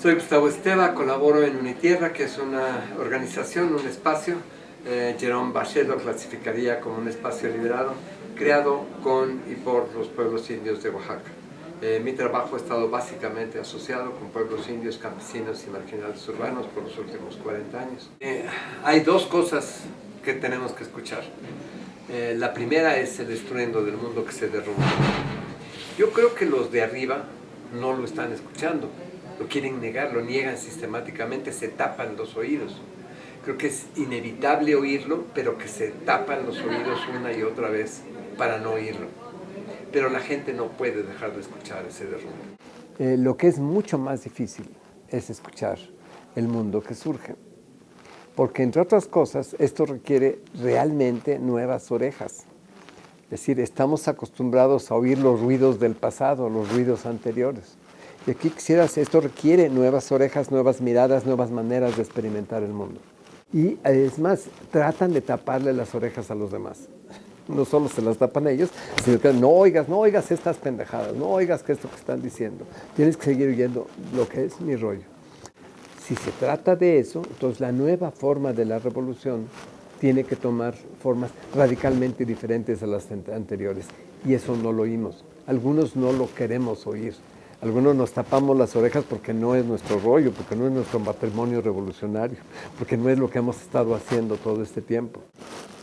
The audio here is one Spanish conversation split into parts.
Soy Gustavo Esteva, colaboro en Unitierra, que es una organización, un espacio. Eh, Jerome Bachet lo clasificaría como un espacio liberado, creado con y por los pueblos indios de Oaxaca. Eh, mi trabajo ha estado básicamente asociado con pueblos indios, campesinos y marginales urbanos por los últimos 40 años. Eh, hay dos cosas que tenemos que escuchar. Eh, la primera es el estruendo del mundo que se derrumba. Yo creo que los de arriba no lo están escuchando, lo quieren negar, lo niegan sistemáticamente, se tapan los oídos. Creo que es inevitable oírlo, pero que se tapan los oídos una y otra vez para no oírlo. Pero la gente no puede dejar de escuchar ese derrumbe. Eh, lo que es mucho más difícil es escuchar el mundo que surge porque entre otras cosas esto requiere realmente nuevas orejas. Es decir, estamos acostumbrados a oír los ruidos del pasado, los ruidos anteriores. Y aquí quisieras, esto requiere nuevas orejas, nuevas miradas, nuevas maneras de experimentar el mundo. Y es más, tratan de taparle las orejas a los demás. No solo se las tapan ellos, sino que no oigas, no oigas estas pendejadas, no oigas que esto que están diciendo. Tienes que seguir oyendo lo que es mi rollo. Si se trata de eso, entonces la nueva forma de la revolución tiene que tomar formas radicalmente diferentes a las anteriores. Y eso no lo oímos. Algunos no lo queremos oír. Algunos nos tapamos las orejas porque no es nuestro rollo, porque no es nuestro matrimonio revolucionario, porque no es lo que hemos estado haciendo todo este tiempo.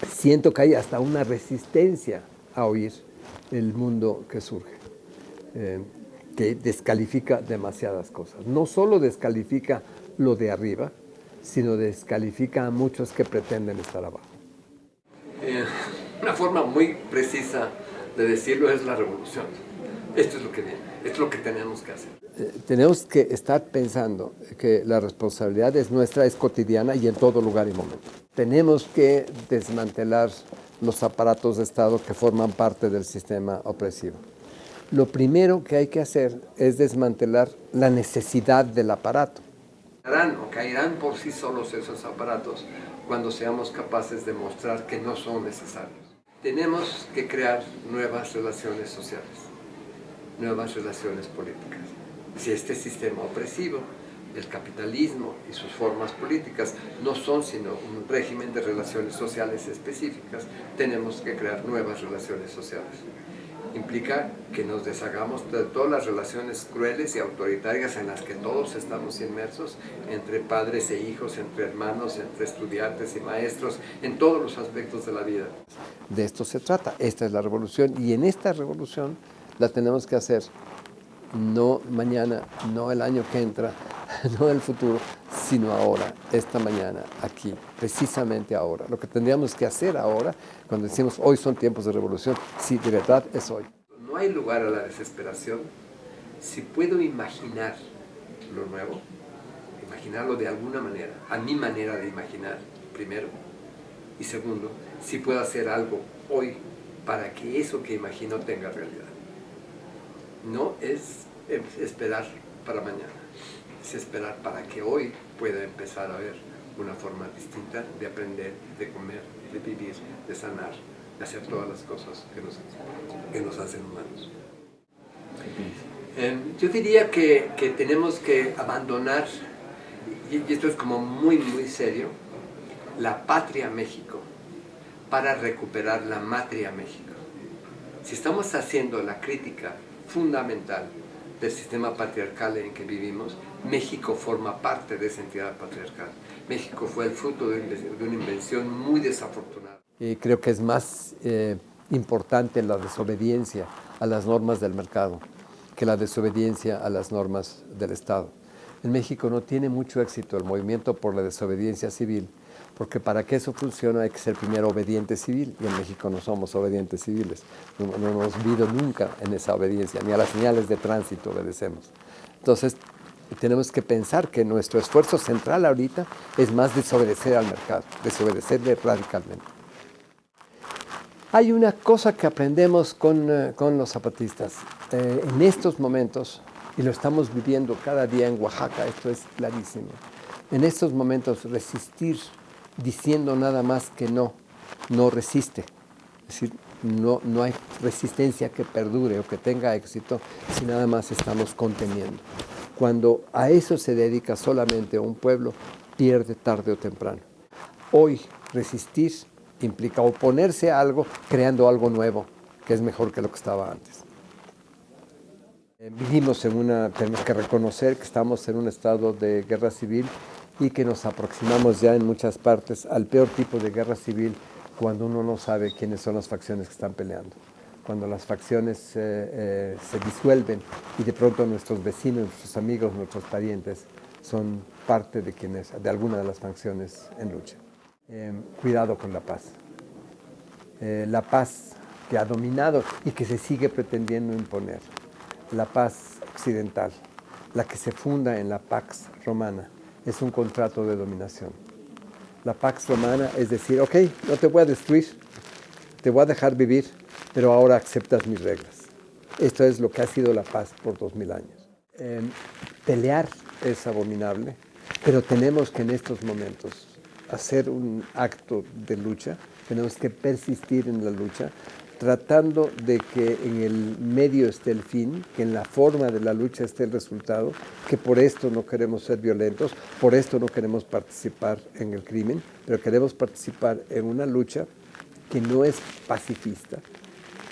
Siento que hay hasta una resistencia a oír el mundo que surge, eh, que descalifica demasiadas cosas. No solo descalifica lo de arriba, sino descalifica a muchos que pretenden estar abajo. Eh, una forma muy precisa de decirlo es la revolución. Esto es lo que viene, esto es lo que tenemos que hacer. Eh, tenemos que estar pensando que la responsabilidad es nuestra, es cotidiana y en todo lugar y momento. Tenemos que desmantelar los aparatos de Estado que forman parte del sistema opresivo. Lo primero que hay que hacer es desmantelar la necesidad del aparato o caerán por sí solos esos aparatos cuando seamos capaces de mostrar que no son necesarios. Tenemos que crear nuevas relaciones sociales, nuevas relaciones políticas. Si este sistema opresivo, el capitalismo y sus formas políticas no son sino un régimen de relaciones sociales específicas, tenemos que crear nuevas relaciones sociales implica que nos deshagamos de todas las relaciones crueles y autoritarias en las que todos estamos inmersos, entre padres e hijos, entre hermanos, entre estudiantes y maestros, en todos los aspectos de la vida. De esto se trata, esta es la revolución, y en esta revolución la tenemos que hacer no mañana, no el año que entra, no el futuro, sino ahora, esta mañana, aquí, precisamente ahora. Lo que tendríamos que hacer ahora, cuando decimos hoy son tiempos de revolución, sí, de verdad es hoy. No hay lugar a la desesperación si puedo imaginar lo nuevo, imaginarlo de alguna manera, a mi manera de imaginar, primero, y segundo, si puedo hacer algo hoy para que eso que imagino tenga realidad. No es esperar para mañana es esperar para que hoy pueda empezar a ver una forma distinta de aprender, de comer, de vivir, de sanar, de hacer todas las cosas que nos, que nos hacen humanos. Em, yo diría que, que, tenemos que abandonar, y esto es como muy muy serio, la patria México para recuperar la matria México. Si estamos haciendo la crítica fundamental del sistema patriarcal en que vivimos, México forma parte de esa entidad patriarcal. México fue el fruto de una invención muy desafortunada. Creo que es más eh, importante la desobediencia a las normas del mercado que la desobediencia a las normas del Estado. En México no tiene mucho éxito el movimiento por la desobediencia civil, porque para que eso funcione hay que ser primero obediente civil, y en México no somos obedientes civiles, no, no hemos vivido nunca en esa obediencia, ni a las señales de tránsito obedecemos. Entonces, tenemos que pensar que nuestro esfuerzo central ahorita es más desobedecer al mercado, desobedecerle radicalmente. Hay una cosa que aprendemos con, eh, con los zapatistas. Eh, en estos momentos, y lo estamos viviendo cada día en Oaxaca, esto es clarísimo, en estos momentos resistir diciendo nada más que no, no resiste. Es decir, no, no hay resistencia que perdure o que tenga éxito si nada más estamos conteniendo. Cuando a eso se dedica solamente un pueblo, pierde tarde o temprano. Hoy resistir implica oponerse a algo creando algo nuevo, que es mejor que lo que estaba antes. Eh, vivimos en una, tenemos que reconocer que estamos en un estado de guerra civil y que nos aproximamos ya en muchas partes al peor tipo de guerra civil cuando uno no sabe quiénes son las facciones que están peleando. Cuando las facciones eh, eh, se disuelven y de pronto nuestros vecinos, nuestros amigos, nuestros parientes son parte de, quienes, de alguna de las facciones en lucha. cuidado con la paz. la paz que ha dominado y que se sigue pretendiendo imponer. La paz occidental, la que se funda en la Pax Romana, es un contrato de dominación. La Pax Romana es decir, ok, no te voy a destruir, te voy a dejar vivir, pero ahora aceptas mis reglas. Esto es lo que ha sido la paz por dos mil años. Em, pelear es abominable, pero tenemos que en estos momentos hacer un acto de lucha, tenemos que persistir en la lucha, tratando de que en el medio esté el fin, que en la forma de la lucha esté el resultado, que por esto no queremos ser violentos, por esto no queremos participar en el crimen, pero queremos participar en una lucha que no es pacifista,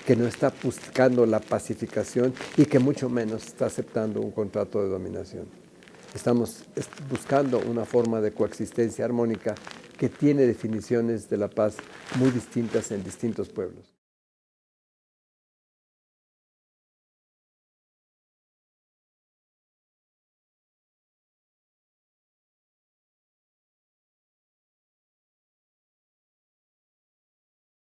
que no está buscando la pacificación y que mucho menos está aceptando un contrato de dominación. Estamos buscando una forma de coexistencia armónica que tiene definiciones de la paz muy distintas en distintos pueblos.